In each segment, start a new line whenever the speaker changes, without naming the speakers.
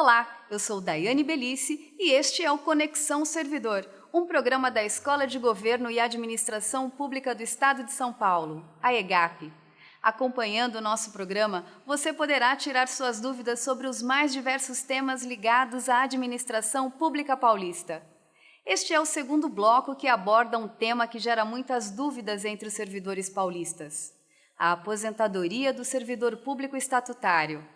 Olá, eu sou Daiane Belice e este é o Conexão Servidor, um programa da Escola de Governo e Administração Pública do Estado de São Paulo, a EGAP. Acompanhando o nosso programa, você poderá tirar suas dúvidas sobre os mais diversos temas ligados à administração pública paulista. Este é o segundo bloco que aborda um tema que gera muitas dúvidas entre os servidores paulistas: a aposentadoria do servidor público estatutário.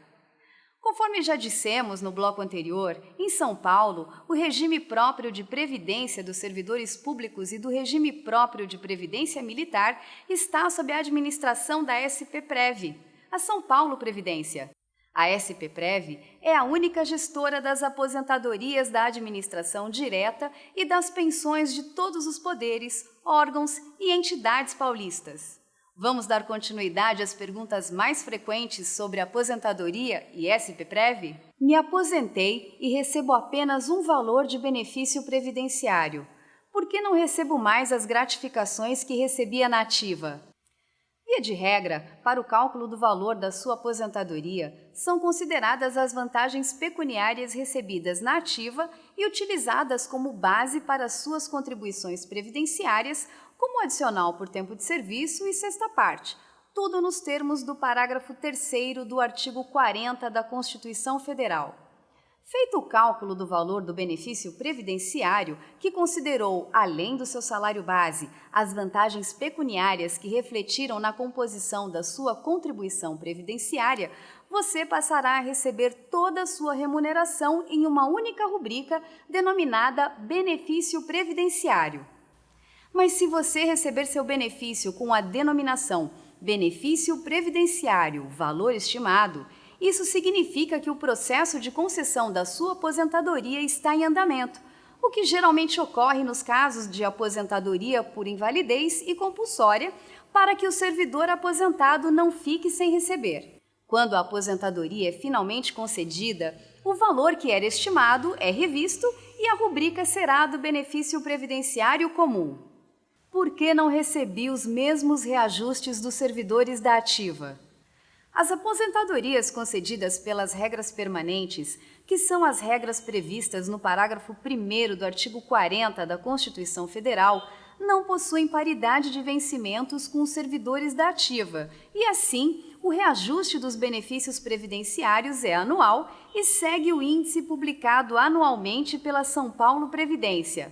Conforme já dissemos no bloco anterior, em São Paulo, o regime próprio de previdência dos servidores públicos e do regime próprio de previdência militar está sob a administração da SPPrev, a São Paulo Previdência. A SPPrev é a única gestora das aposentadorias da administração direta e das pensões de todos os poderes, órgãos e entidades paulistas. Vamos dar continuidade às perguntas mais frequentes sobre aposentadoria e SPPrev? Me aposentei e recebo apenas um valor de benefício previdenciário. Por que não recebo mais as gratificações que recebia na ativa? Via de regra, para o cálculo do valor da sua aposentadoria, são consideradas as vantagens pecuniárias recebidas na ativa e utilizadas como base para suas contribuições previdenciárias como adicional por tempo de serviço e sexta parte, tudo nos termos do parágrafo 3 do artigo 40 da Constituição Federal. Feito o cálculo do valor do benefício previdenciário, que considerou, além do seu salário base, as vantagens pecuniárias que refletiram na composição da sua contribuição previdenciária, você passará a receber toda a sua remuneração em uma única rubrica denominada benefício previdenciário. Mas se você receber seu benefício com a denominação benefício previdenciário, valor estimado, isso significa que o processo de concessão da sua aposentadoria está em andamento, o que geralmente ocorre nos casos de aposentadoria por invalidez e compulsória, para que o servidor aposentado não fique sem receber. Quando a aposentadoria é finalmente concedida, o valor que era estimado é revisto e a rubrica será do benefício previdenciário comum por que não recebi os mesmos reajustes dos servidores da ativa? As aposentadorias concedidas pelas regras permanentes, que são as regras previstas no parágrafo 1 do artigo 40 da Constituição Federal, não possuem paridade de vencimentos com os servidores da ativa e, assim, o reajuste dos benefícios previdenciários é anual e segue o índice publicado anualmente pela São Paulo Previdência.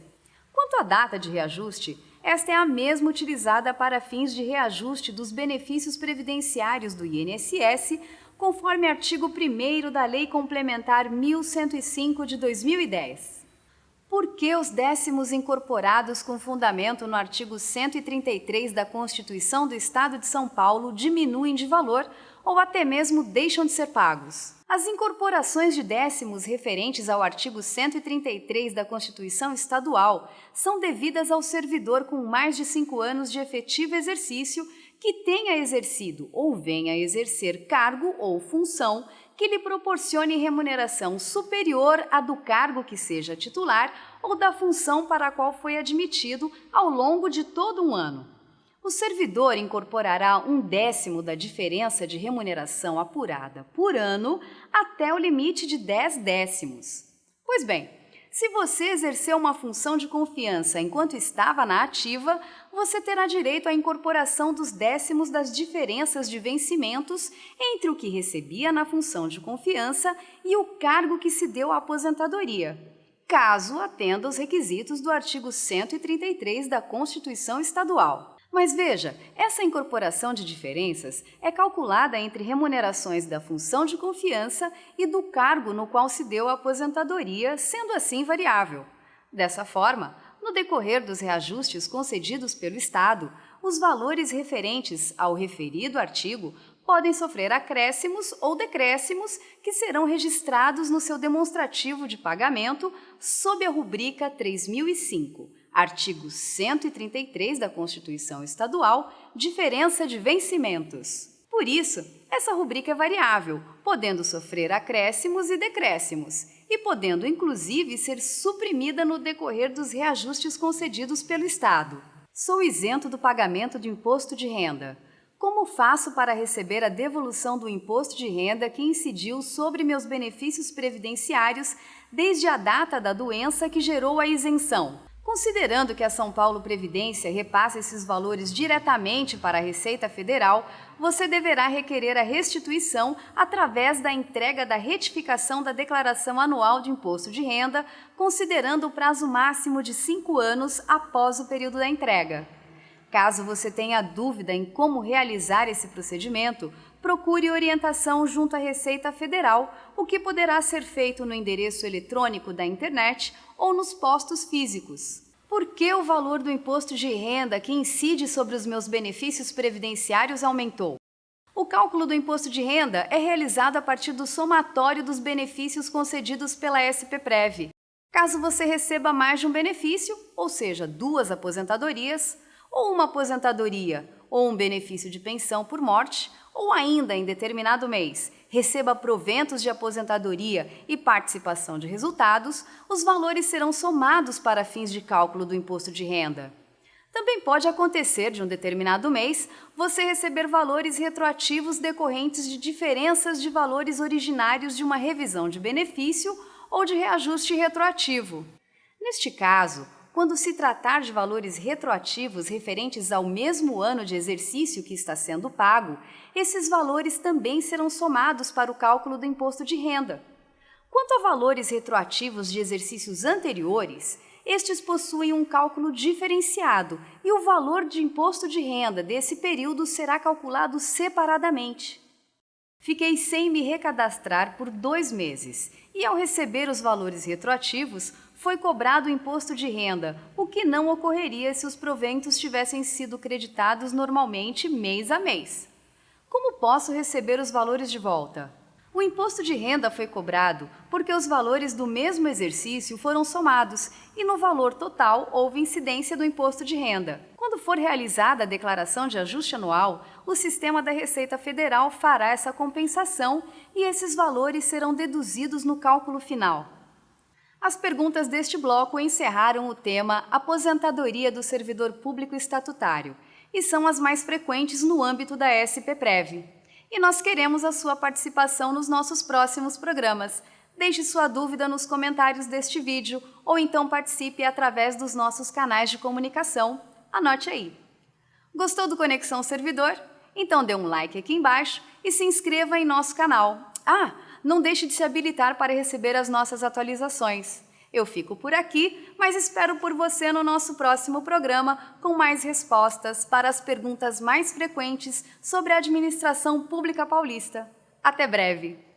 Quanto à data de reajuste, esta é a mesma utilizada para fins de reajuste dos benefícios previdenciários do INSS, conforme artigo 1 da Lei Complementar 1105 de 2010. Por que os décimos incorporados com fundamento no artigo 133 da Constituição do Estado de São Paulo diminuem de valor ou até mesmo deixam de ser pagos? As incorporações de décimos referentes ao artigo 133 da Constituição Estadual são devidas ao servidor com mais de cinco anos de efetivo exercício que tenha exercido ou venha a exercer cargo ou função que lhe proporcione remuneração superior à do cargo que seja titular ou da função para a qual foi admitido ao longo de todo um ano o servidor incorporará um décimo da diferença de remuneração apurada por ano até o limite de 10 décimos. Pois bem, se você exerceu uma função de confiança enquanto estava na ativa, você terá direito à incorporação dos décimos das diferenças de vencimentos entre o que recebia na função de confiança e o cargo que se deu à aposentadoria, caso atenda os requisitos do artigo 133 da Constituição Estadual. Mas veja, essa incorporação de diferenças é calculada entre remunerações da função de confiança e do cargo no qual se deu a aposentadoria, sendo assim variável. Dessa forma, no decorrer dos reajustes concedidos pelo Estado, os valores referentes ao referido artigo podem sofrer acréscimos ou decréscimos que serão registrados no seu demonstrativo de pagamento sob a rubrica 3005 Artigo 133 da Constituição Estadual, diferença de vencimentos. Por isso, essa rubrica é variável, podendo sofrer acréscimos e decréscimos, e podendo inclusive ser suprimida no decorrer dos reajustes concedidos pelo Estado. Sou isento do pagamento de imposto de renda. Como faço para receber a devolução do imposto de renda que incidiu sobre meus benefícios previdenciários desde a data da doença que gerou a isenção? Considerando que a São Paulo Previdência repassa esses valores diretamente para a Receita Federal, você deverá requerer a restituição através da entrega da retificação da Declaração Anual de Imposto de Renda, considerando o prazo máximo de cinco anos após o período da entrega. Caso você tenha dúvida em como realizar esse procedimento, procure orientação junto à Receita Federal, o que poderá ser feito no endereço eletrônico da internet ou nos postos físicos. Por que o valor do imposto de renda que incide sobre os meus benefícios previdenciários aumentou? O cálculo do imposto de renda é realizado a partir do somatório dos benefícios concedidos pela SPPREV. Caso você receba mais de um benefício, ou seja, duas aposentadorias, ou uma aposentadoria ou um benefício de pensão por morte, ou ainda em determinado mês receba proventos de aposentadoria e participação de resultados, os valores serão somados para fins de cálculo do imposto de renda. Também pode acontecer de um determinado mês você receber valores retroativos decorrentes de diferenças de valores originários de uma revisão de benefício ou de reajuste retroativo. Neste caso, quando se tratar de valores retroativos referentes ao mesmo ano de exercício que está sendo pago, esses valores também serão somados para o cálculo do imposto de renda. Quanto a valores retroativos de exercícios anteriores, estes possuem um cálculo diferenciado e o valor de imposto de renda desse período será calculado separadamente. Fiquei sem me recadastrar por dois meses e, ao receber os valores retroativos, foi cobrado o imposto de renda, o que não ocorreria se os proventos tivessem sido creditados normalmente mês a mês. Como posso receber os valores de volta? O imposto de renda foi cobrado porque os valores do mesmo exercício foram somados e no valor total houve incidência do imposto de renda. Quando for realizada a declaração de ajuste anual, o sistema da Receita Federal fará essa compensação e esses valores serão deduzidos no cálculo final. As perguntas deste bloco encerraram o tema Aposentadoria do Servidor Público Estatutário e são as mais frequentes no âmbito da SPPREV. E nós queremos a sua participação nos nossos próximos programas. Deixe sua dúvida nos comentários deste vídeo ou então participe através dos nossos canais de comunicação. Anote aí. Gostou do Conexão Servidor? Então dê um like aqui embaixo e se inscreva em nosso canal. Ah, não deixe de se habilitar para receber as nossas atualizações. Eu fico por aqui, mas espero por você no nosso próximo programa com mais respostas para as perguntas mais frequentes sobre a administração pública paulista. Até breve!